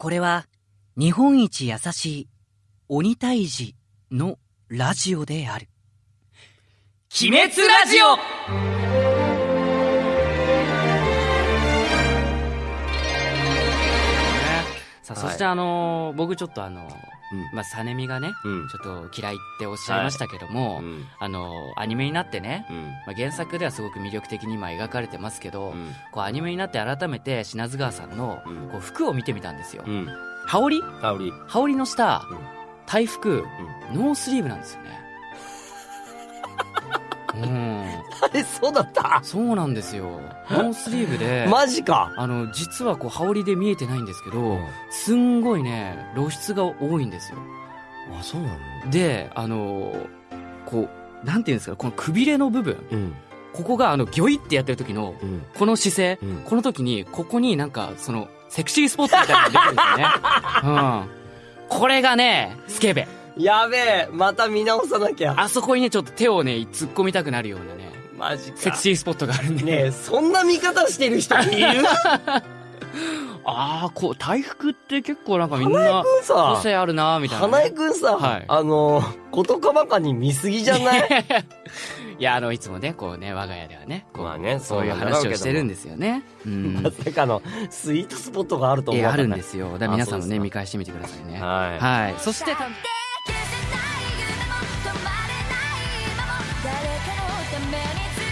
これは日本一優しい鬼退治のラジオである。鬼滅ラジオ！さあ、そしてあのー僕ちょっとあのーまあ、サネミがね、うん。ちょっと嫌いっておっしゃいましたけども、うん。あのーアニメになってね、うん。まあ、原作ではすごく魅力的に今描かれてますけど、うん。こうアニメになって改めて品津川さんのうん。こう服を見てみたんですよ。うん。羽織？香り羽織の下、うん。隊服、ノースリーブなんですよね。うん。えそうだった？そうなんですよ。ノースリーブで、マジかあの、実はこう、羽織で見えてないんですけど、すんごいね、露出が多いんですよ。あそうなので、あのこう、なんていうんですか、このくびれの部分、うんここがあの、ギョイってやってる時の、うんこの姿勢、うんこの時に、ここになんか、その、セクシースポットみたいなのが出てるんですよね。うん。これがね、スケベ。やべえまた見直さなきゃあそこにね、ちょっと手をね、突っ込みたくなるようなね、マジかセクシースポットがあるんで。ねえそんな見方してる人いる？ああ、こう、大福って結構なんかみんな、個さ性あるなーみたいなね、花江くんさ、はいあのことかばかに見すぎじゃない？いや、あの、いつもね、こうね、我が家ではね、こう、まあねそういう話をしてるんですよね。うん ま。さかのスイートスポットがあると思うえ、あるんですよ。だから皆さんもね、見返してみてくださいね。はいはい。そして、the minutes